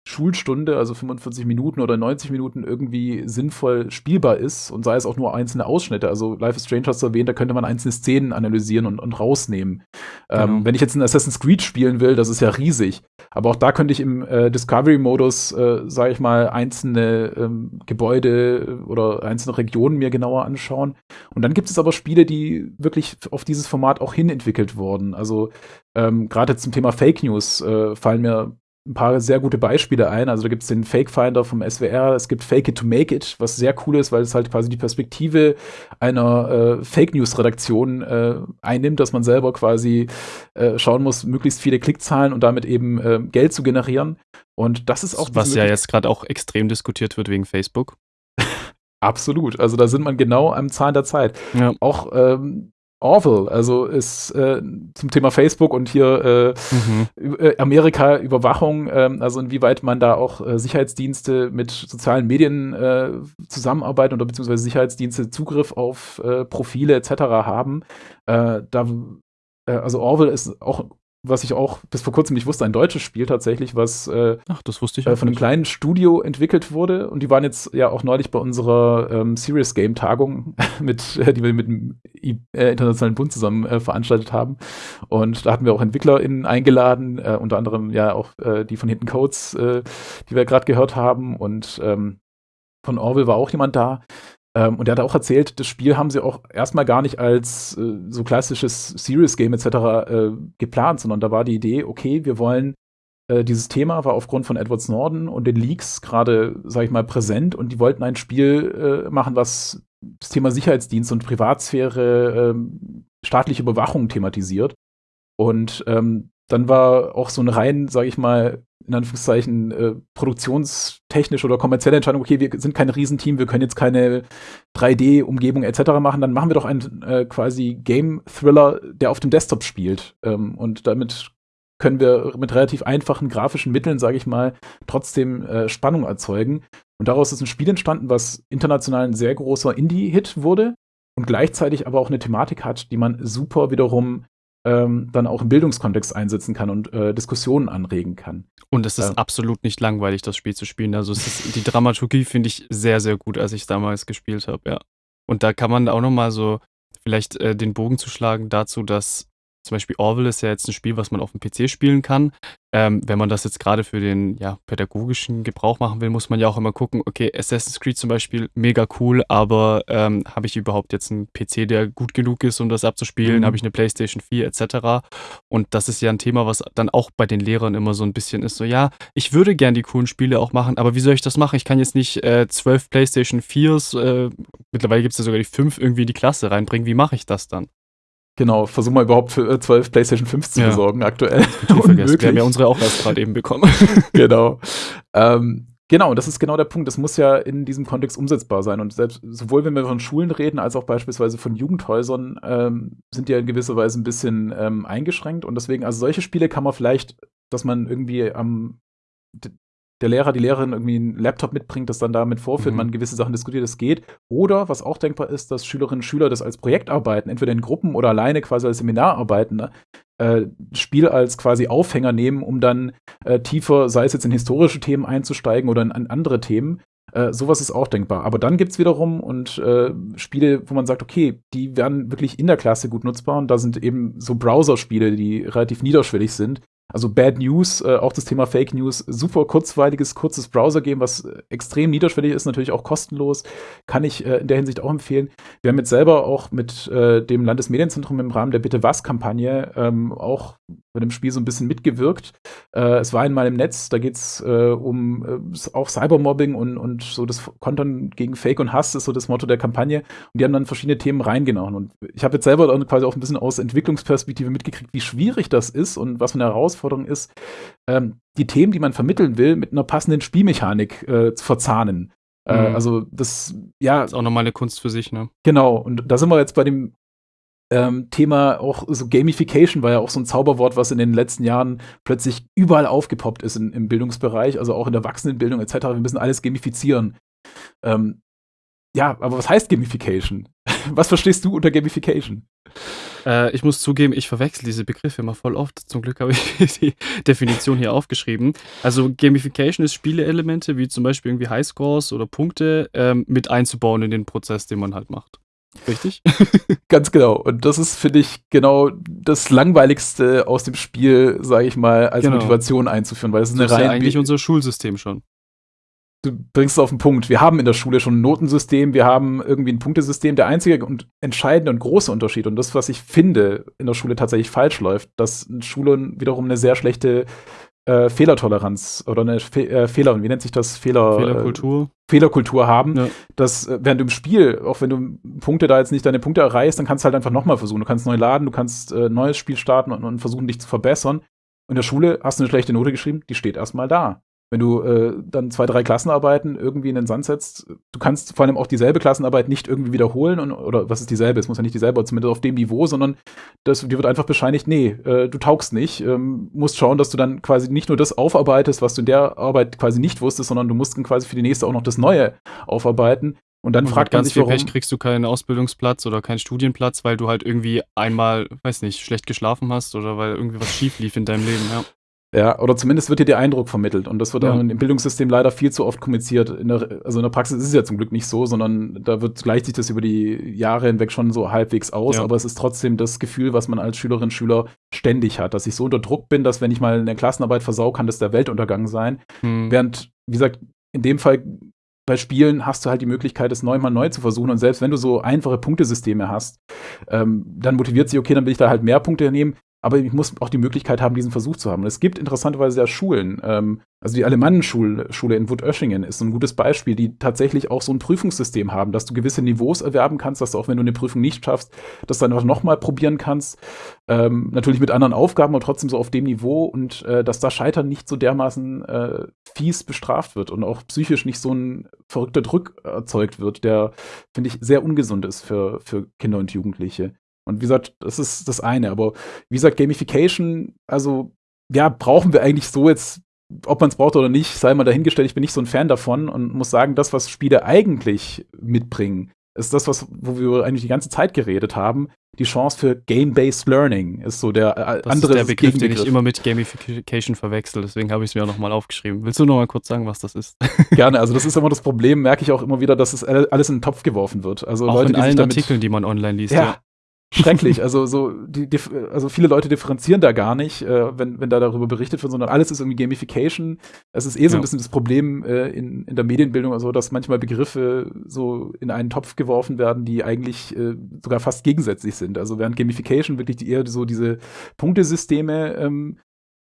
Schulstunde, also 45 Minuten oder 90 Minuten irgendwie sinnvoll spielbar ist und sei es auch nur einzelne Ausschnitte. Also Life is Strange hast du erwähnt, da könnte man einzelne Szenen analysieren und, und rausnehmen. Ähm, genau. Ähm, wenn ich jetzt ein Assassin's Creed spielen will, das ist ja riesig. Aber auch da könnte ich im äh, Discovery-Modus, äh, sage ich mal, einzelne ähm, Gebäude oder einzelne Regionen mir genauer anschauen. Und dann gibt es aber Spiele, die wirklich auf dieses Format auch hin entwickelt wurden. Also ähm, gerade zum Thema Fake News äh, fallen mir ein paar sehr gute Beispiele ein. Also da gibt es den Fake Finder vom SWR, es gibt Fake It to Make It, was sehr cool ist, weil es halt quasi die Perspektive einer äh, Fake News Redaktion äh, einnimmt, dass man selber quasi äh, schauen muss, möglichst viele Klickzahlen und damit eben äh, Geld zu generieren. Und das ist auch was ja jetzt gerade auch extrem diskutiert wird wegen Facebook. Absolut. Also da sind man genau am Zahn der Zeit. Ja. Auch ähm, Orville, also ist äh, zum Thema Facebook und hier äh, mhm. Äh, Amerika Überwachung, äh, also inwieweit man da auch äh, Sicherheitsdienste mit sozialen Medien äh, zusammenarbeiten oder beziehungsweise Sicherheitsdienste Zugriff auf Profile etc. haben. da, also Orville ist auch was ich auch bis vor kurzem nicht wusste, ein deutsches Spiel tatsächlich, was äh, Ach, das wusste ich äh, von einem kleinen Studio entwickelt wurde. Und die waren jetzt ja auch neulich bei unserer ähm, Serious Game Tagung, mit, äh, die wir mit dem I äh, Internationalen Bund zusammen äh, veranstaltet haben. Und da hatten wir auch EntwicklerInnen eingeladen, äh, unter anderem ja auch die von Hinten Codes, die wir gerade gehört haben. Und ähm, von Orville war auch jemand da. Ähm, und er hat auch erzählt, das Spiel haben sie auch erstmal gar nicht als äh, so klassisches Serious Game etc. Äh, geplant, sondern da war die Idee, okay, wir wollen äh, dieses Thema war aufgrund von Edward Snowden und den Leaks gerade, sag ich mal, präsent und die wollten ein Spiel äh, machen, was das Thema Sicherheitsdienst und Privatsphäre, ähm, staatliche Überwachung thematisiert. Und ähm, dann war auch so eine rein, sage ich mal, in Anführungszeichen äh, produktionstechnische oder kommerzielle Entscheidung, okay, wir sind kein Riesenteam, wir können jetzt keine 3D-Umgebung etc. machen, dann machen wir doch einen äh, quasi Game-Thriller, der auf dem Desktop spielt. Ähm, und damit können wir mit relativ einfachen grafischen Mitteln, sage ich mal, trotzdem äh, Spannung erzeugen. Und daraus ist ein Spiel entstanden, was international ein sehr großer Indie-Hit wurde und gleichzeitig aber auch eine Thematik hat, die man super wiederum ähm, dann auch im Bildungskontext einsetzen kann und äh, Diskussionen anregen kann. Und es ist ja. absolut nicht langweilig, das Spiel zu spielen. Also ist, die Dramaturgie finde ich sehr, sehr gut, als ich es damals gespielt habe, ja. Und da kann man auch noch mal so vielleicht äh, den Bogen zu schlagen dazu, dass zum Beispiel Orville ist ja jetzt ein Spiel, was man auf dem PC spielen kann. Ähm, wenn man das jetzt gerade für den ja, pädagogischen Gebrauch machen will, muss man ja auch immer gucken, okay, Assassin's Creed zum Beispiel, mega cool, aber ähm, habe ich überhaupt jetzt einen PC, der gut genug ist, um das abzuspielen? Mhm. Habe ich eine PlayStation 4 etc.? Und das ist ja ein Thema, was dann auch bei den Lehrern immer so ein bisschen ist, so ja, ich würde gern die coolen Spiele auch machen, aber wie soll ich das machen? Ich kann jetzt nicht äh, zwölf PlayStation 4s, äh, mittlerweile gibt es ja sogar die fünf irgendwie in die Klasse reinbringen. Wie mache ich das dann? Genau, versuchen wir überhaupt für 12 äh, PlayStation 5 zu ja. besorgen aktuell. Unmöglich. Wir haben ja unsere auch erst gerade eben bekommen. genau. Ähm, genau, das ist genau der Punkt. Das muss ja in diesem Kontext umsetzbar sein. Und selbst sowohl wenn wir von Schulen reden, als auch beispielsweise von Jugendhäusern, ähm, sind die ja in gewisser Weise ein bisschen ähm, eingeschränkt. Und deswegen, also solche Spiele kann man vielleicht, dass man irgendwie am der Lehrer, die Lehrerin irgendwie einen Laptop mitbringt, das dann damit vorführt, mhm. man gewisse Sachen diskutiert, das geht. Oder was auch denkbar ist, dass Schülerinnen und Schüler das als Projekt arbeiten, entweder in Gruppen oder alleine quasi als Seminararbeiten, ne? äh, Spiel als quasi Aufhänger nehmen, um dann äh, tiefer, sei es jetzt in historische Themen einzusteigen oder in, in andere Themen. Äh, sowas ist auch denkbar. Aber dann gibt es wiederum und äh, Spiele, wo man sagt, okay, die werden wirklich in der Klasse gut nutzbar und da sind eben so Browser-Spiele, die relativ niederschwellig sind, also Bad News, äh, auch das Thema Fake News, super kurzweiliges, kurzes Browser-Game, was extrem niederschwellig ist, natürlich auch kostenlos, kann ich äh, in der Hinsicht auch empfehlen. Wir haben jetzt selber auch mit äh, dem Landesmedienzentrum im Rahmen der Bitte was-Kampagne ähm, auch bei dem Spiel so ein bisschen mitgewirkt. Äh, es war einmal im Netz, da geht es äh, um auch Cybermobbing und, und so das Kontern gegen Fake und Hass ist so das Motto der Kampagne. Und die haben dann verschiedene Themen reingenommen. Und ich habe jetzt selber quasi auch ein bisschen aus Entwicklungsperspektive mitgekriegt, wie schwierig das ist und was für eine Herausforderung Herausforderung ist, ähm, die Themen, die man vermitteln will, mit einer passenden Spielmechanik äh, zu verzahnen. Äh, mhm. also das, ja. Das ist auch nochmal eine Kunst für sich, ne? Genau. Und da sind wir jetzt bei dem ähm, Thema auch so Gamification war ja auch so ein Zauberwort, was in den letzten Jahren plötzlich überall aufgepoppt ist in, im Bildungsbereich, also auch in der Erwachsenenbildung etc. Wir müssen alles gamifizieren. Ähm, ja, aber was heißt Gamification? Was verstehst du unter Gamification? Äh, ich muss zugeben, ich verwechsel diese Begriffe immer voll oft. Zum Glück habe ich die Definition hier aufgeschrieben. Also Gamification ist Spieleelemente wie zum Beispiel irgendwie Highscores oder Punkte ähm, mit einzubauen in den Prozess, den man halt macht. Richtig? Ganz genau. Und das ist, finde ich, genau das Langweiligste aus dem Spiel, sage ich mal, als genau. Motivation einzuführen, weil es ist eine rein. Ja eigentlich unser Schulsystem schon du bringst es auf den Punkt. Wir haben in der Schule schon ein Notensystem, wir haben irgendwie ein Punktesystem. Der einzige und entscheidende und große Unterschied und das, was ich finde, in der Schule tatsächlich falsch läuft, dass Schulen wiederum eine sehr schlechte äh, Fehlertoleranz oder eine Fe äh, Fehler, wie nennt sich das? Fehler, Fehlerkultur. Äh, Fehlerkultur haben, ja. dass äh, während du im Spiel, auch wenn du Punkte da jetzt nicht deine Punkte erreichst, dann kannst du halt einfach nochmal versuchen. Du kannst neu laden, du kannst äh, neues Spiel starten und, und versuchen, dich zu verbessern. In der Schule hast du eine schlechte Note geschrieben, die steht erstmal da wenn du äh, dann zwei, drei Klassenarbeiten irgendwie in den Sand setzt, du kannst vor allem auch dieselbe Klassenarbeit nicht irgendwie wiederholen und, oder was ist dieselbe? Es muss ja nicht dieselbe, zumindest auf dem Niveau, sondern das, dir wird einfach bescheinigt, nee, äh, du taugst nicht. Ähm, musst schauen, dass du dann quasi nicht nur das aufarbeitest, was du in der Arbeit quasi nicht wusstest, sondern du musst dann quasi für die nächste auch noch das Neue aufarbeiten. Und dann Und fragt man sich, viel warum. Pech kriegst du keinen Ausbildungsplatz oder keinen Studienplatz, weil du halt irgendwie einmal, weiß nicht, schlecht geschlafen hast oder weil irgendwie was schief lief in deinem Leben, ja. Ja, oder zumindest wird dir der Eindruck vermittelt. Und das wird Ja. im Bildungssystem leider viel zu oft kommuniziert. In der, also in der Praxis ist es ja zum Glück nicht so, sondern da wird, gleicht sich das über die Jahre hinweg schon so halbwegs aus. Ja. Aber es ist trotzdem das Gefühl, was man als Schülerin, Schüler ständig hat, dass ich so unter Druck bin, dass wenn ich mal eine Klassenarbeit versau, kann das der Weltuntergang sein. Hm. Während, wie gesagt, in dem Fall bei Spielen hast du halt die Möglichkeit, es neunmal neu zu versuchen. Und selbst wenn du so einfache Punktesysteme hast, ähm, dann motiviert sich, okay, dann will ich da halt mehr Punkte nehmen. Aber ich muss auch die Möglichkeit haben, diesen Versuch zu haben. Und es gibt interessanterweise ja Schulen, ähm, also die Alemannenschule Schule in Wutöschingen ist so ein gutes Beispiel, die tatsächlich auch so ein Prüfungssystem haben, dass du gewisse Niveaus erwerben kannst, dass du auch, wenn du eine Prüfung nicht schaffst, das dann einfach nochmal probieren kannst. Ähm, natürlich mit anderen Aufgaben, aber trotzdem so auf dem Niveau und äh, dass da Scheitern nicht so dermaßen äh, fies bestraft wird und auch psychisch nicht so ein verrückter Druck erzeugt wird, der, finde ich, sehr ungesund ist für, für Kinder und Jugendliche. Und wie gesagt, das ist das eine. Aber wie gesagt, Gamification, also ja, brauchen wir eigentlich so jetzt, ob man es braucht oder nicht, sei mal dahingestellt. Ich bin nicht so ein Fan davon und muss sagen, das, was Spiele eigentlich mitbringen, ist das, was, wo wir eigentlich die ganze Zeit geredet haben. Die Chance für Game-Based Learning ist so der äh, Das andere ist der Begriff, den ich immer mit Gamification verwechsel, deswegen habe ich es mir auch nochmal aufgeschrieben. Willst du noch mal kurz sagen, was das ist? Gerne. Also das ist immer das Problem, merke ich auch immer wieder, dass es alles in den Topf geworfen wird. Also auch Leute, in allen damit Artikeln, die man online liest. Ja. Schrecklich. Also so die, die, also viele Leute differenzieren da gar nicht, äh, wenn, wenn da darüber berichtet wird, sondern alles ist irgendwie Gamification. Es ist eh so ein Ja. bisschen das Problem äh, in, in der Medienbildung, also dass manchmal Begriffe so in einen Topf geworfen werden, die eigentlich äh, sogar fast gegensätzlich sind. Also während Gamification wirklich die, eher so diese Punktesysteme ähm,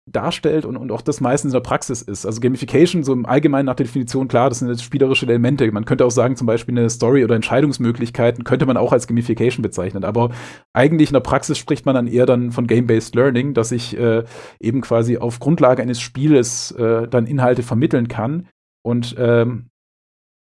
darstellt und, und auch das meistens in der Praxis ist. Also Gamification, so im Allgemeinen nach der Definition, klar, das sind jetzt spielerische Elemente. Man könnte auch sagen, zum Beispiel eine Story oder Entscheidungsmöglichkeiten könnte man auch als Gamification bezeichnen. Aber eigentlich in der Praxis spricht man dann eher dann von Game-Based Learning, dass ich äh, eben quasi auf Grundlage eines Spieles äh, dann Inhalte vermitteln kann und ähm,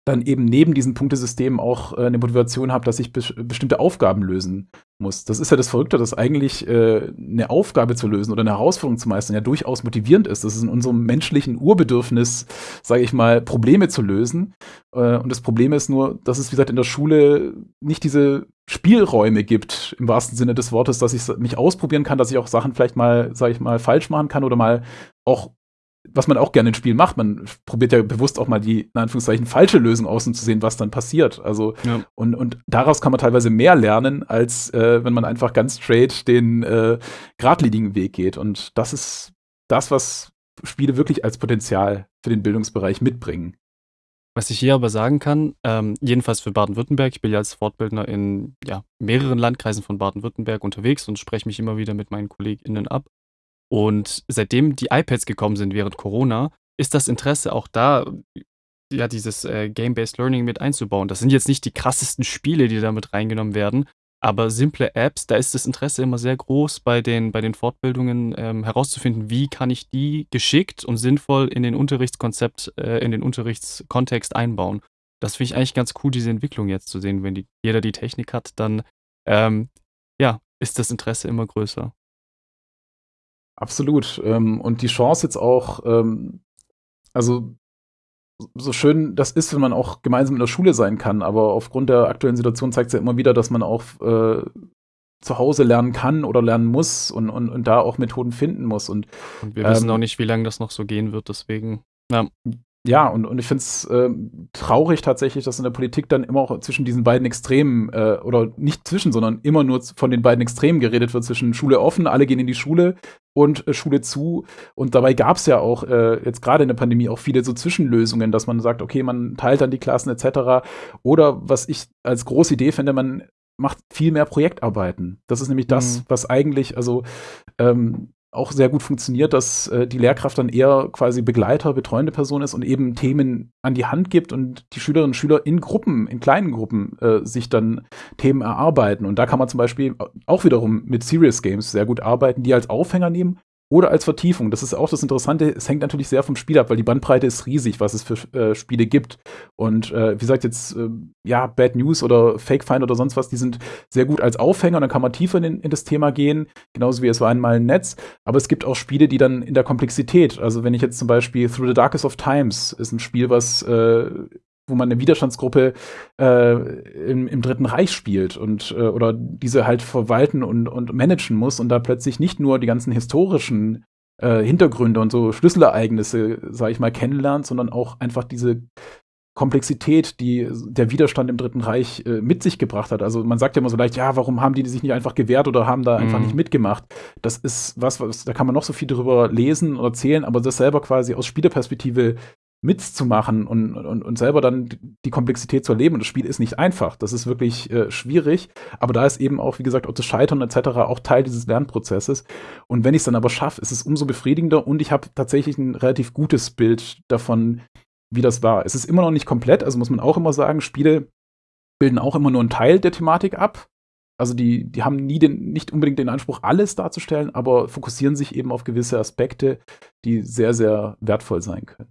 dann eben neben diesen Punktesystemen auch äh, eine Motivation habe, dass ich be bestimmte Aufgaben lösen muss. Das ist ja das Verrückte, dass eigentlich äh, eine Aufgabe zu lösen oder eine Herausforderung zu meistern ja durchaus motivierend ist. Das ist in unserem menschlichen Urbedürfnis, sage ich mal, Probleme zu lösen. Äh, und das Problem ist nur, dass es, wie gesagt, in der Schule nicht diese Spielräume gibt, im wahrsten Sinne des Wortes, dass ich mich ausprobieren kann, dass ich auch Sachen vielleicht mal, sage ich mal, falsch machen kann oder mal auch was man auch gerne in Spielen macht, man probiert ja bewusst auch mal die, in Anführungszeichen, falsche Lösung aus, um zu sehen, was dann passiert. Also, Ja. und, und daraus kann man teilweise mehr lernen, als äh, wenn man einfach ganz straight den äh, geradlinigen Weg geht. Und das ist das, was Spiele wirklich als Potenzial für den Bildungsbereich mitbringen. Was ich hier aber sagen kann, ähm, jedenfalls für Baden-Württemberg, ich bin ja als Fortbildner in ja, mehreren Landkreisen von Baden-Württemberg unterwegs und spreche mich immer wieder mit meinen KollegInnen ab. Und seitdem die iPads gekommen sind während Corona, ist das Interesse auch da, ja, dieses äh, Game-Based Learning mit einzubauen. Das sind jetzt nicht die krassesten Spiele, die da mit reingenommen werden, aber simple Apps, da ist das Interesse immer sehr groß bei den, bei den Fortbildungen ähm, herauszufinden, wie kann ich die geschickt und sinnvoll in den Unterrichtskonzept, äh, in den Unterrichtskontext einbauen. Das finde ich eigentlich ganz cool, diese Entwicklung jetzt zu sehen. Wenn die, jeder die Technik hat, dann ähm, ja, ist das Interesse immer größer. Absolut. Ähm, und die Chance jetzt auch, ähm, also so schön das ist, wenn man auch gemeinsam in der Schule sein kann, aber aufgrund der aktuellen Situation zeigt es ja immer wieder, dass man auch äh, zu Hause lernen kann oder lernen muss und, und, und da auch Methoden finden muss. Und Und wir wissen Ähm, auch nicht, wie lange das noch so gehen wird, deswegen. Ja, ja, und, und ich finde es ähm, traurig tatsächlich, dass in der Politik dann immer auch zwischen diesen beiden Extremen, äh, oder nicht zwischen, sondern immer nur von den beiden Extremen geredet wird, zwischen Schule offen, alle gehen in die Schule und äh, Schule zu. Und dabei gab es ja auch äh, jetzt gerade in der Pandemie auch viele so Zwischenlösungen, dass man sagt, okay, man teilt dann die Klassen etc. Oder was ich als große Idee finde, man macht viel mehr Projektarbeiten. Das ist nämlich das, Mhm. was eigentlich, also ähm, auch sehr gut funktioniert, dass äh, die Lehrkraft dann eher quasi Begleiter, betreuende Person ist und eben Themen an die Hand gibt und die Schülerinnen und Schüler in Gruppen, in kleinen Gruppen äh, sich dann Themen erarbeiten. Und da kann man zum Beispiel auch wiederum mit Serious Games sehr gut arbeiten, die als Aufhänger nehmen oder als Vertiefung. Das ist auch das Interessante. Es hängt natürlich sehr vom Spiel ab, weil die Bandbreite ist riesig, was es für äh, Spiele gibt. Und äh, wie gesagt, jetzt, äh, ja, Bad News oder Fake Find oder sonst was, die sind sehr gut als Aufhänger. Dann kann man tiefer in, in das Thema gehen, genauso wie es war einmal ein Netz. Aber es gibt auch Spiele, die dann in der Komplexität, also wenn ich jetzt zum Beispiel Through the Darkest of Times ist ein Spiel, was äh, wo man eine Widerstandsgruppe äh, im, im, Dritten Reich spielt und äh, oder diese halt verwalten und, und managen muss und da plötzlich nicht nur die ganzen historischen äh, Hintergründe und so Schlüsselereignisse, sage ich mal, kennenlernt, sondern auch einfach diese Komplexität, die der Widerstand im Dritten Reich äh, mit sich gebracht hat. Also man sagt ja immer so leicht, ja, warum haben die sich nicht einfach gewehrt oder haben da einfach mhm. nicht mitgemacht? Das ist was, was, da kann man noch so viel drüber lesen oder erzählen, aber das selber quasi aus Spielerperspektive mitzumachen und, und, und selber dann die Komplexität zu erleben. Und das Spiel ist nicht einfach. Das ist wirklich äh, schwierig. Aber da ist eben auch, wie gesagt, auch das Scheitern etc. auch Teil dieses Lernprozesses. Und wenn ich es dann aber schaffe, ist es umso befriedigender und ich habe tatsächlich ein relativ gutes Bild davon, wie das war. Es ist immer noch nicht komplett, also muss man auch immer sagen, Spiele bilden auch immer nur einen Teil der Thematik ab. Also die, die haben nie den, nicht unbedingt den Anspruch, alles darzustellen, aber fokussieren sich eben auf gewisse Aspekte, die sehr, sehr wertvoll sein können.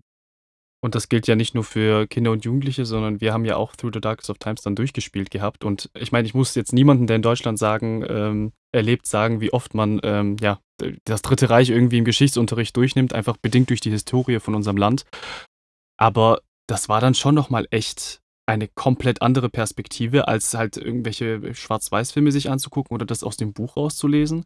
Und das gilt ja nicht nur für Kinder und Jugendliche, sondern wir haben ja auch Through the Darkest of Times dann durchgespielt gehabt. Und ich meine, ich muss jetzt niemanden, der in Deutschland sagen, ähm, erlebt, sagen, wie oft man ähm, ja, das Dritte Reich irgendwie im Geschichtsunterricht durchnimmt, einfach bedingt durch die Historie von unserem Land. Aber das war dann schon nochmal echt eine komplett andere Perspektive, als halt irgendwelche Schwarz-Weiß-Filme sich anzugucken oder das aus dem Buch rauszulesen.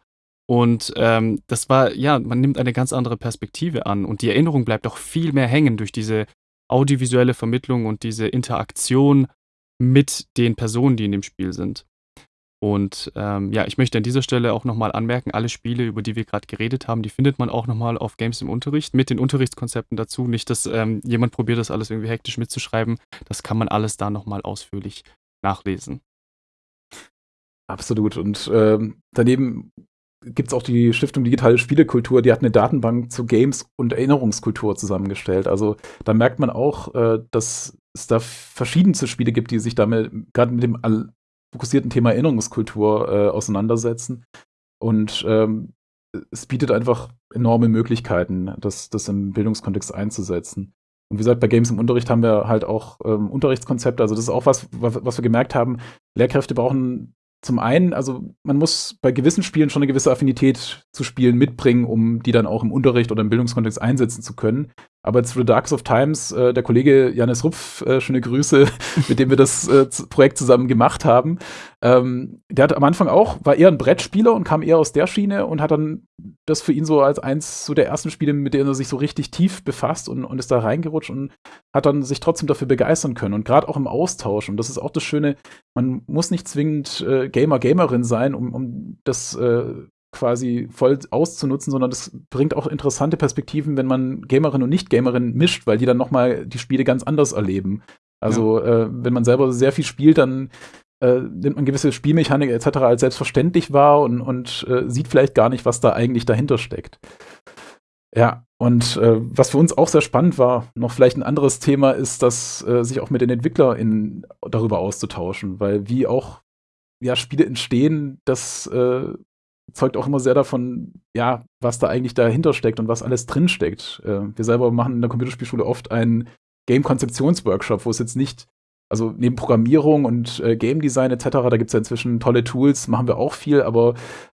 Und ähm, das war, ja, man nimmt eine ganz andere Perspektive an und die Erinnerung bleibt auch viel mehr hängen durch diese audiovisuelle Vermittlung und diese Interaktion mit den Personen, die in dem Spiel sind. Und ähm, ja, ich möchte an dieser Stelle auch nochmal anmerken, alle Spiele, über die wir gerade geredet haben, die findet man auch nochmal auf Games im Unterricht mit den Unterrichtskonzepten dazu. Nicht, dass ähm, jemand probiert, das alles irgendwie hektisch mitzuschreiben. Das kann man alles da nochmal ausführlich nachlesen. Absolut. Und ähm, daneben gibt es auch die Stiftung Digitale Spielekultur, die hat eine Datenbank zu Games und Erinnerungskultur zusammengestellt. Also da merkt man auch, äh, dass es da verschiedenste Spiele gibt, die sich damit gerade mit dem fokussierten Thema Erinnerungskultur äh, auseinandersetzen. Und ähm, es bietet einfach enorme Möglichkeiten, das, das im Bildungskontext einzusetzen. Und wie gesagt, bei Games im Unterricht haben wir halt auch ähm, Unterrichtskonzepte. Also das ist auch was, was, was wir gemerkt haben. Lehrkräfte brauchen zum einen, also man muss bei gewissen Spielen schon eine gewisse Affinität zu Spielen mitbringen, um die dann auch im Unterricht oder im Bildungskontext einsetzen zu können. Aber jetzt für Darks of Times, äh, der Kollege Janis Rupf, äh, schöne Grüße, mit dem wir das äh, Projekt zusammen gemacht haben. Ähm, der hat am Anfang auch, war eher ein Brettspieler und kam eher aus der Schiene und hat dann das für ihn so als eins so der ersten Spiele, mit denen er sich so richtig tief befasst und, und ist da reingerutscht und hat dann sich trotzdem dafür begeistern können. Und gerade auch im Austausch, und das ist auch das Schöne, man muss nicht zwingend äh, Gamer, Gamerin sein, um, um das äh, quasi voll auszunutzen, sondern das bringt auch interessante Perspektiven, wenn man Gamerin und Nicht-Gamerin mischt, weil die dann nochmal die Spiele ganz anders erleben. Also ja. äh, wenn man selber sehr viel spielt, dann äh, nimmt man gewisse Spielmechanik etc. als selbstverständlich wahr und, und äh, sieht vielleicht gar nicht, was da eigentlich dahinter steckt. Ja, und äh, was für uns auch sehr spannend war, noch vielleicht ein anderes Thema, ist, dass äh, sich auch mit den EntwicklerInnen darüber auszutauschen, weil wie auch ja, Spiele entstehen, das äh, zeugt auch immer sehr davon, ja, was da eigentlich dahinter steckt und was alles drinsteckt. Äh, wir selber machen in der Computerspielschule oft einen Game-Konzeptions-Workshop, wo es jetzt nicht also neben Programmierung und äh, Game Design etc., da gibt es ja inzwischen tolle Tools, machen wir auch viel, aber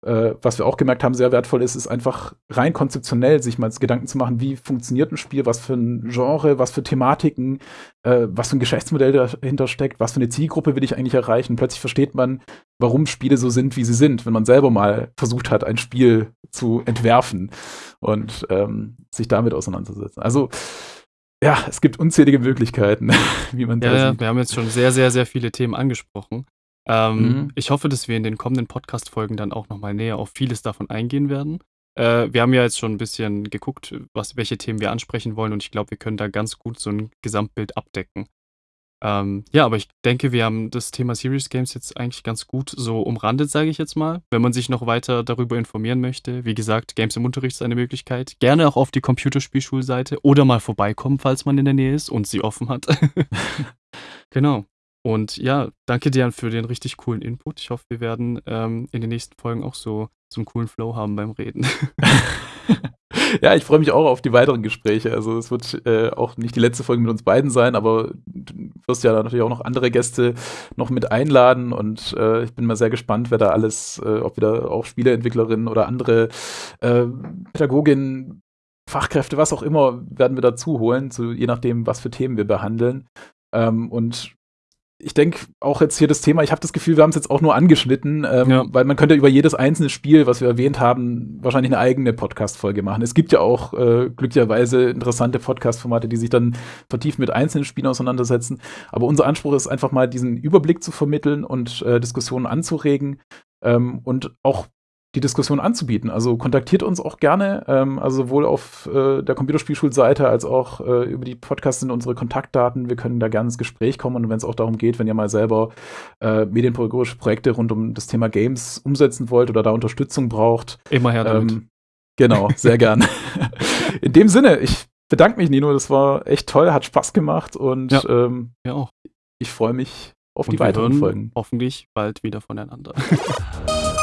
äh, was wir auch gemerkt haben, sehr wertvoll ist, ist einfach rein konzeptionell sich mal Gedanken zu machen, wie funktioniert ein Spiel, was für ein Genre, was für Thematiken, äh, was für ein Geschäftsmodell dahinter steckt, was für eine Zielgruppe will ich eigentlich erreichen. Plötzlich versteht man, warum Spiele so sind, wie sie sind, wenn man selber mal versucht hat, ein Spiel zu entwerfen und ähm, sich damit auseinanderzusetzen. Also ja, es gibt unzählige Möglichkeiten, wie man ja, da ja, Wir haben jetzt schon sehr, sehr, sehr viele Themen angesprochen. Ähm, mhm. Ich hoffe, dass wir in den kommenden Podcast-Folgen dann auch nochmal näher auf vieles davon eingehen werden. Äh, wir haben ja jetzt schon ein bisschen geguckt, was, welche Themen wir ansprechen wollen und ich glaube, wir können da ganz gut so ein Gesamtbild abdecken. Ähm, ja, aber ich denke, wir haben das Thema Serious Games jetzt eigentlich ganz gut so umrandet, sage ich jetzt mal. Wenn man sich noch weiter darüber informieren möchte, wie gesagt, Games im Unterricht ist eine Möglichkeit. Gerne auch auf die Computerspielschulseite oder mal vorbeikommen, falls man in der Nähe ist und sie offen hat. genau. Und ja, danke dir für den richtig coolen Input. Ich hoffe, wir werden ähm, in den nächsten Folgen auch so, so einen coolen Flow haben beim Reden. ja, ich freue mich auch auf die weiteren Gespräche. Also es wird äh, auch nicht die letzte Folge mit uns beiden sein, aber du wirst ja natürlich auch noch andere Gäste noch mit einladen und äh, ich bin mal sehr gespannt, wer da alles, äh, ob wieder auch Spieleentwicklerinnen oder andere äh, Pädagoginnen, Fachkräfte, was auch immer, werden wir dazu holen, zu, je nachdem, was für Themen wir behandeln. Ähm, und ich denke auch jetzt hier das Thema, ich habe das Gefühl, wir haben es jetzt auch nur angeschnitten, ähm, ja. weil man könnte über jedes einzelne Spiel, was wir erwähnt haben, wahrscheinlich eine eigene Podcast-Folge machen. Es gibt ja auch äh, glücklicherweise interessante Podcast-Formate, die sich dann vertieft mit einzelnen Spielen auseinandersetzen. Aber unser Anspruch ist einfach mal, diesen Überblick zu vermitteln und äh, Diskussionen anzuregen ähm, und auch die Diskussion anzubieten. Also kontaktiert uns auch gerne, ähm, also sowohl auf äh, der Computerspielschulseite als auch äh, über die Podcasts sind unsere Kontaktdaten. Wir können da gerne ins Gespräch kommen und wenn es auch darum geht, wenn ihr mal selber äh, medienpädagogische Projekte rund um das Thema Games umsetzen wollt oder da Unterstützung braucht. Immer her damit. Ähm, genau, sehr gern. In dem Sinne, ich bedanke mich, Nino. Das war echt toll, hat Spaß gemacht und ja, ähm, ja auch. ich freue mich auf und die weiteren Folgen. Hoffentlich bald wieder voneinander.